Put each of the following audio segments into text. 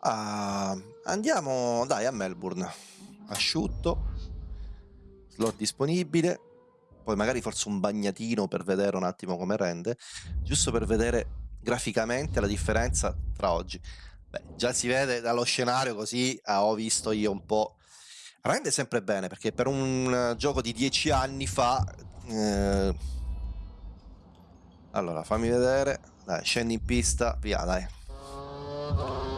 Ah, andiamo dai a Melbourne. Asciutto, slot disponibile, poi magari forse un bagnatino per vedere un attimo come rende, giusto per vedere graficamente la differenza tra oggi. Beh, già si vede dallo scenario così ah, ho visto io un po'. Rende sempre bene perché per un gioco di dieci anni fa... Eh... Allora, fammi vedere. Dai, scendi in pista, via, dai.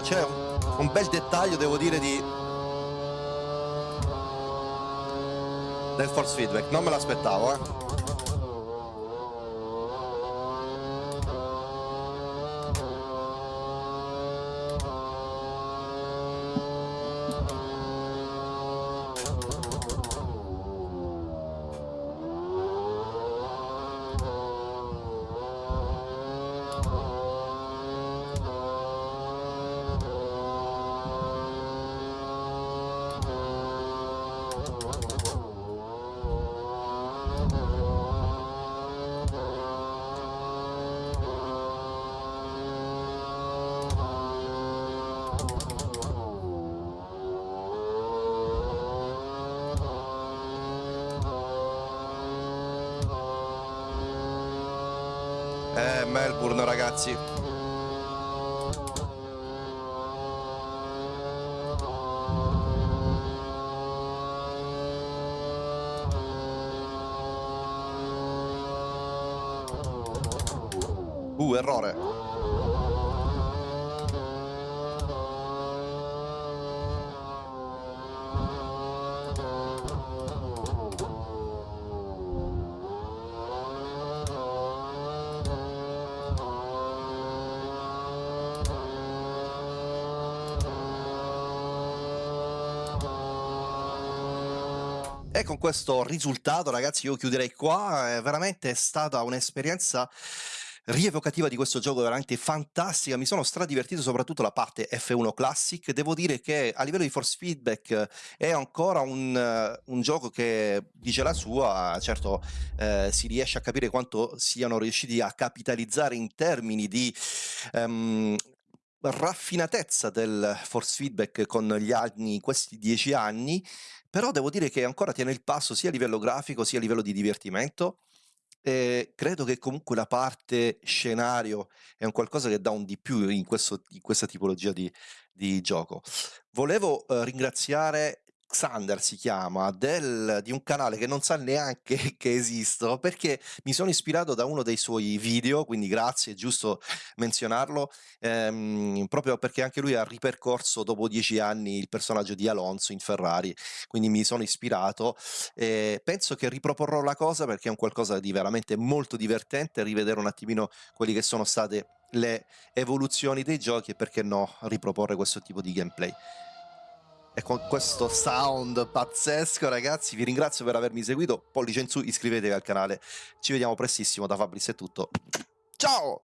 C'è un, un bel dettaglio, devo dire, di... del force feedback. Non me l'aspettavo, eh. Eh, Melbourne ragazzi. Errore. E con questo risultato, ragazzi, io chiuderei qua. È veramente stata un'esperienza rievocativa di questo gioco veramente fantastica. Mi sono stradivertito soprattutto la parte F1 Classic. Devo dire che a livello di force feedback è ancora un, un gioco che dice la sua. Certo, eh, si riesce a capire quanto siano riusciti a capitalizzare in termini di um, raffinatezza del force feedback con gli anni, questi dieci anni, però devo dire che ancora tiene il passo sia a livello grafico sia a livello di divertimento. E credo che comunque la parte scenario è un qualcosa che dà un di più in, questo, in questa tipologia di, di gioco. Volevo eh, ringraziare Xander si chiama, del, di un canale che non sa neanche che esisto, perché mi sono ispirato da uno dei suoi video, quindi grazie, è giusto menzionarlo, ehm, proprio perché anche lui ha ripercorso dopo dieci anni il personaggio di Alonso in Ferrari, quindi mi sono ispirato e penso che riproporrò la cosa perché è un qualcosa di veramente molto divertente, rivedere un attimino quelli che sono state le evoluzioni dei giochi e perché no riproporre questo tipo di gameplay. E con questo sound pazzesco, ragazzi, vi ringrazio per avermi seguito. Pollice in su, iscrivetevi al canale. Ci vediamo prestissimo. Da Fabris è tutto. Ciao!